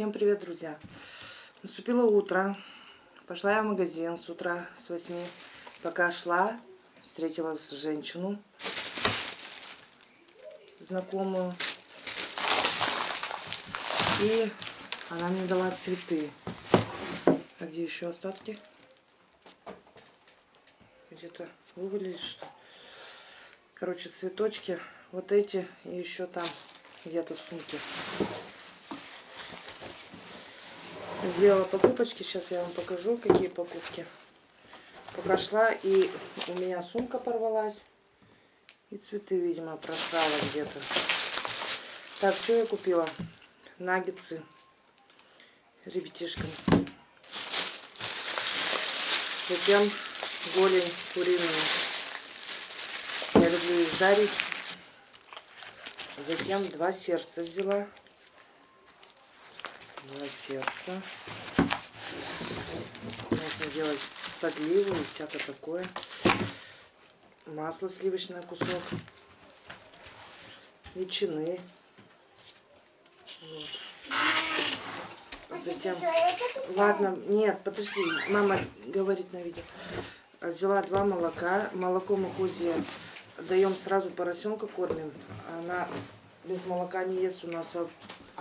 Всем привет, друзья! Наступило утро. Пошла я в магазин с утра, с 8. Пока шла, встретила женщину знакомую. И она мне дала цветы. А где еще остатки? Где-то вывалились что Короче, цветочки. Вот эти и еще там где-то в сумке. Сделала покупочки. Сейчас я вам покажу, какие покупки. Пока шла, и у меня сумка порвалась. И цветы, видимо, просрала где-то. Так, что я купила? Наггетсы ребятишкам. Затем голень куриную. Я люблю их жарить. Затем два сердца взяла два сердца. Можно делать подливу и всякое такое. Масло сливочное кусок. Ветчины. Вот. Затем... Ладно, нет, подожди. Мама говорит на видео. Взяла два молока. Молоко мы кузе даем сразу поросенка кормим. Она без молока не ест у нас а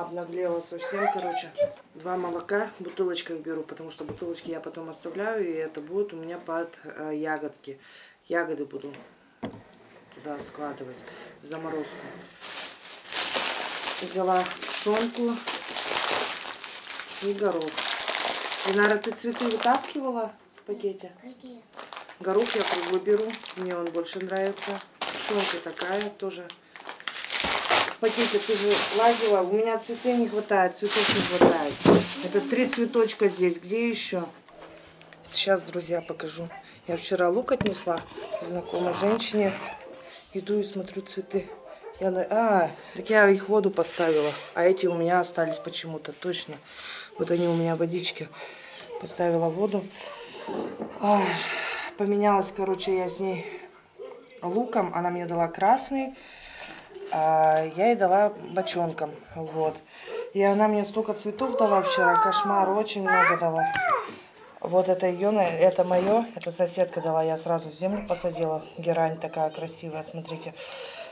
обнаглела совсем, короче. Два молока в бутылочках беру, потому что бутылочки я потом оставляю, и это будет у меня под э, ягодки. Ягоды буду туда складывать в заморозку. Взяла шонку и горох. Динара, ты цветы вытаскивала в пакете? Какие? Горох я круглый беру, мне он больше нравится. Шонка такая тоже пакете ты же лазила. У меня цветы не хватает, цветов не хватает. Это три цветочка здесь. Где еще? Сейчас, друзья, покажу. Я вчера лук отнесла знакомой женщине. Иду и смотрю цветы. Я на... А, так я их в воду поставила. А эти у меня остались почему-то, точно. Вот они у меня водички. Поставила воду. А, поменялась, короче, я с ней луком. Она мне дала красный а я ей дала бочонком, вот. И она мне столько цветов дала вчера, кошмар, очень много дала. Вот это ее, это мое, это соседка дала, я сразу в землю посадила. Герань такая красивая, смотрите.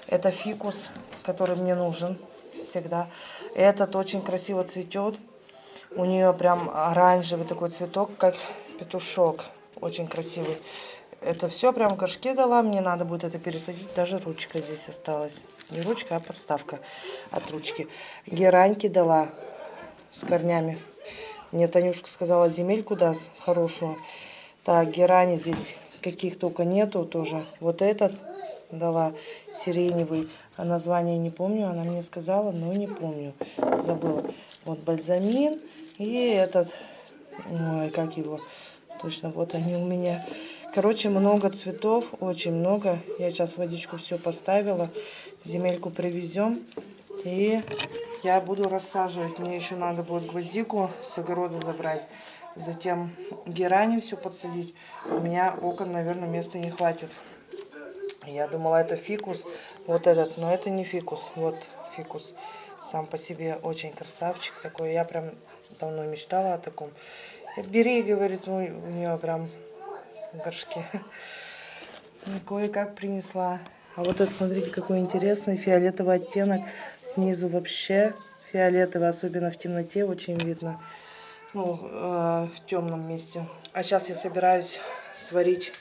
Это фикус, который мне нужен всегда. Этот очень красиво цветет. У нее прям оранжевый такой цветок, как петушок. Очень красивый. Это все прям горшки дала. Мне надо будет это пересадить. Даже ручка здесь осталась. Не ручка, а подставка от ручки. Гераньки дала с корнями. Мне Танюшка сказала земельку даст хорошую. Так, герани здесь каких только нету тоже. Вот этот дала сиреневый. А название не помню. Она мне сказала, но не помню. Забыла. Вот бальзамин. И этот, ой, как его, точно, вот они у меня. Короче, много цветов, очень много. Я сейчас водичку все поставила. Земельку привезем. И я буду рассаживать. Мне еще надо будет гвоздику с огорода забрать. Затем герани все подсадить. У меня окон, наверное, места не хватит. Я думала, это фикус. Вот этот, но это не фикус. Вот фикус. Сам по себе очень красавчик такой. Я прям давно мечтала о таком. Бери, говорит, у нее прям горшке. Кое-как принесла. А вот это, смотрите, какой интересный фиолетовый оттенок. Снизу вообще фиолетовый, особенно в темноте, очень видно. Ну, э, в темном месте. А сейчас я собираюсь сварить...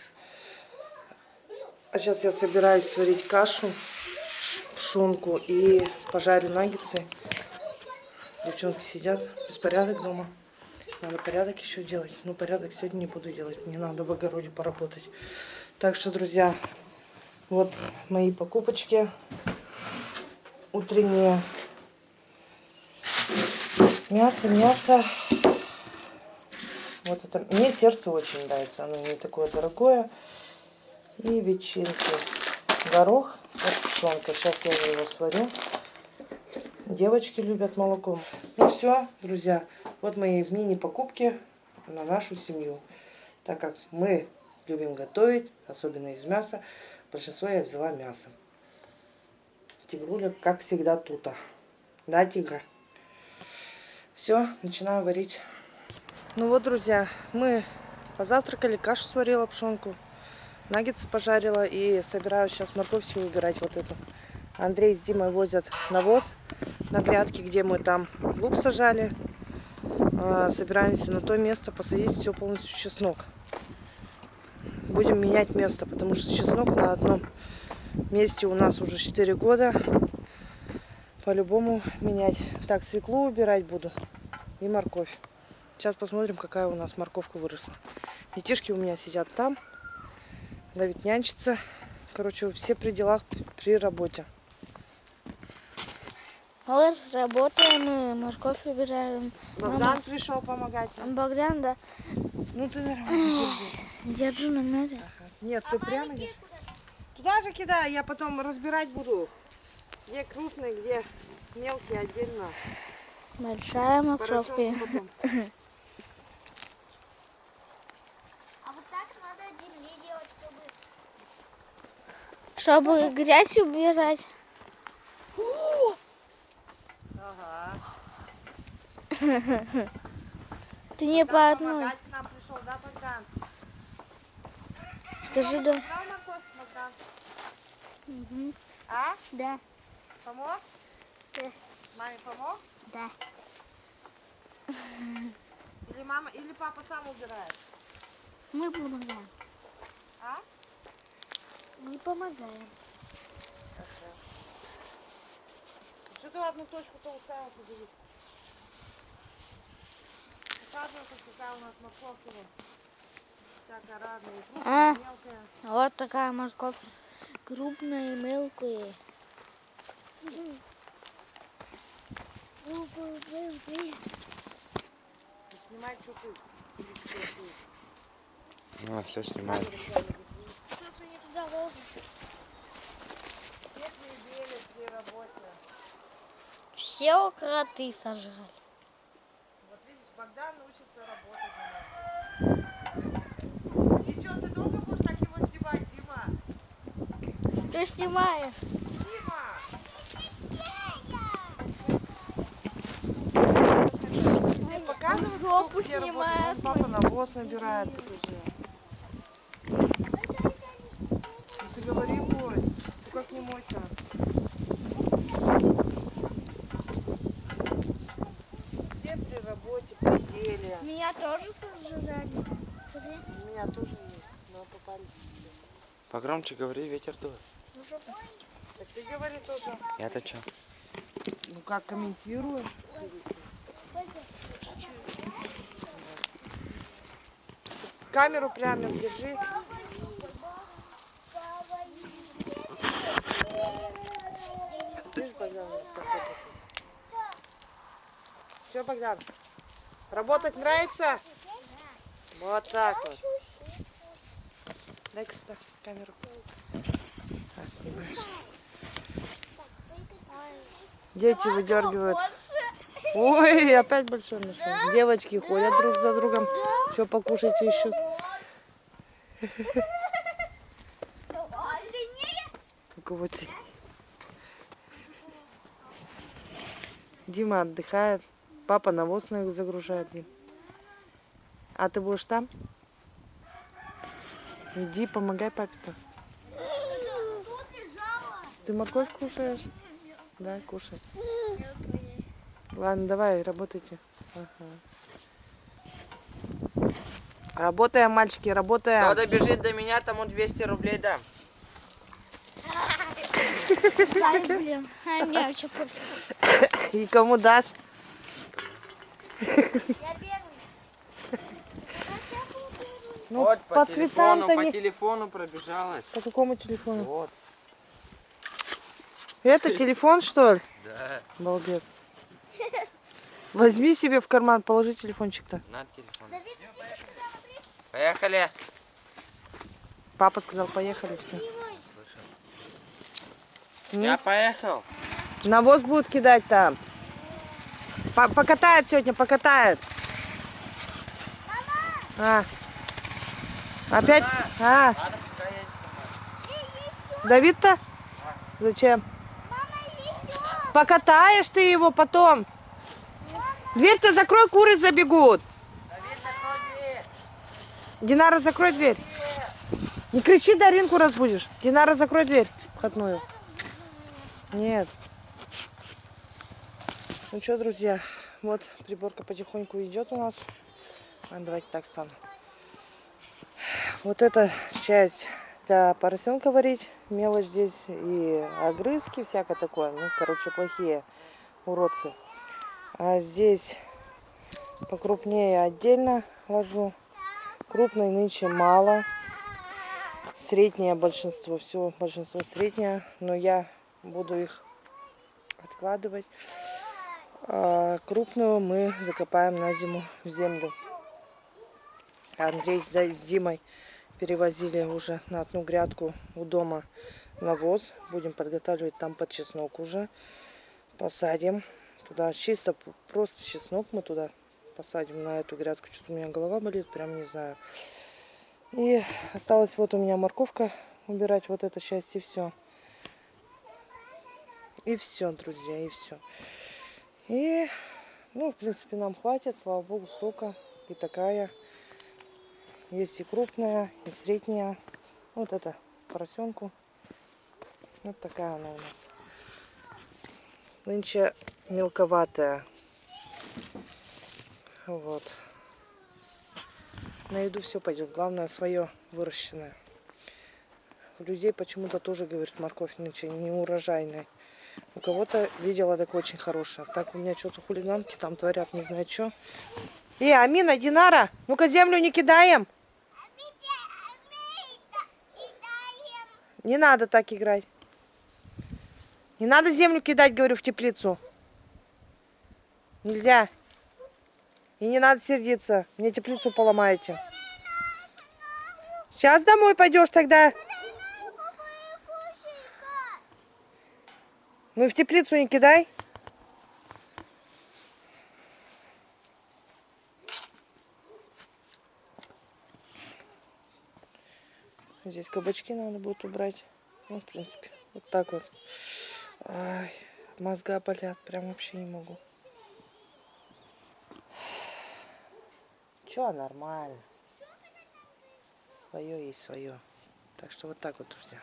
А сейчас я собираюсь сварить кашу, пшенку и пожарю наггетсы. Девчонки сидят, беспорядок дома. Надо порядок еще делать. Но порядок сегодня не буду делать. Мне надо в огороде поработать. Так что, друзья, вот мои покупочки утренние. Мясо, мясо. Вот это. Мне сердце очень нравится. Оно не такое дорогое. И ветчинки. Горох. Вот пшенка. Сейчас я его сварю. Девочки любят молоком. Ну все, друзья. Вот мои мини-покупки на нашу семью. Так как мы любим готовить, особенно из мяса, большинство я взяла мясо. Тигруля, как всегда, тута. Да, тигра? Все, начинаю варить. Ну вот, друзья, мы позавтракали, кашу сварила, пшенку, наггетсы пожарила и собираю сейчас морковь всю убирать вот эту. Андрей с Димой возят навоз на грядке, где мы там лук сажали. А, Собираемся на то место посадить все полностью чеснок. Будем менять место, потому что чеснок на одном месте у нас уже 4 года. По-любому менять. Так, свеклу убирать буду и морковь. Сейчас посмотрим, какая у нас морковка выросла. Детишки у меня сидят там. Давид нянчится. Короче, все при делах, при работе. Вот работаем, и морковь убираем. Богдан пришел помогать. нам. Богдан, да, Ну ты нормально держи. держу на ноги. Ага. Нет, ты прямо держи. Туда же кидай, я потом разбирать буду. Где крупные, где мелкие отдельно. Большая морковка. Потом. А вот так надо от земли делать, чтобы... Чтобы грязь убирать. Ага. Ты не по одной. Скажи, да. А? Да. Помог? Да. Маме помог? Да. Или мама, или папа сам убирает? Мы помогаем. А? Мы помогаем. Что ты в одну точку-то уставился, Давид? Показывай, как какая у нас морковка. вот. Всякая разная. и крупная, А. Вот такая морковь. Крупная и мелкая. Снимай, что ты. Или что ты. А, все снимаю. Сейчас они туда ложат. Все кроты сожрали. Богдан учится работать. И что, ты долго будешь так его снимать, Дима? Что снимаешь? Дима! Кто жопу снимает Папа навоз набирает, Ты говори мой. Ты как не мой-то? Все при работе, при деле. Меня тоже сожрали. У меня тоже есть, но попались. Погромче говори, ветер дует. Так ты говори тоже. Я-то чё? Ну как комментирую? Камеру прямо держи. Видишь, Богдан? Че, Богдан? Работать нравится? Вот так вот. Дай-ка сюда камеру. Дети выдергивают. Ой, опять большой нашел. Девочки ходят друг за другом. Что покушать ищут. Дима отдыхает. Папа навоз на их загружает. А ты будешь там? Иди, помогай папе-то. Ты морковь кушаешь? Да, кушай. Ладно, давай, работайте. Ага. Работаем, мальчики, работаем. Кто добежит до меня, тому 200 рублей дам. И кому дашь? Ну, вот, по, по, телефону, цветам-то по не... телефону пробежалась. По какому телефону? Вот, Это телефон, что ли? да, Балбес. Возьми себе в карман, положи телефончик-то. на телефон. Поехали. Папа сказал, поехали, все. Я поехал. Навоз будут кидать там. По- покатают сегодня, покатают. А. Опять? А. Давид-то? Зачем? Покатаешь ты его потом. Дверь-то закрой, куры забегут. Динара, закрой дверь. Не кричи, Даринку разбудишь. Динара, закрой дверь входную. Нет. Ну что, друзья, вот приборка потихоньку идет у нас. Давайте так стану. Вот эта часть для поросенка варить. Мелочь здесь и огрызки, всякое такое. Ну, короче, плохие уродцы. А здесь покрупнее отдельно ложу. Крупной нынче мало. Среднее большинство, все большинство среднее, но я буду их откладывать. А крупную мы закопаем на зиму в землю. Андрей с Димой перевозили уже на одну грядку у дома навоз. Будем подготавливать там под чеснок уже. Посадим. Туда чисто просто чеснок мы туда посадим на эту грядку. Что-то у меня голова болит, прям не знаю. И осталось вот у меня морковка убирать вот эту часть и все. И все, друзья, и все. И, ну, в принципе, нам хватит, слава богу, столько. И такая. Есть и крупная, и средняя. Вот это поросенку. Вот такая она у нас. Нынче мелковатая. Вот. На еду все пойдет. Главное свое выращенное. У людей почему-то тоже, говорят, морковь нынче не урожайная. У кого-то видела так очень хорошая. Так у меня что-то хулиганки там творят, не знаю что. Э, Амина, Динара, ну-ка землю не кидаем. Не надо так играть. Не надо землю кидать, говорю, в теплицу. Нельзя. И не надо сердиться. Мне теплицу поломаете. Сейчас домой пойдешь тогда. Ну и в теплицу не кидай. Здесь кабачки надо будет убрать. Ну, в принципе, вот так вот. Ай, мозга болят, прям вообще не могу. Чё, нормально. Свое есть свое. Так что вот так вот, друзья.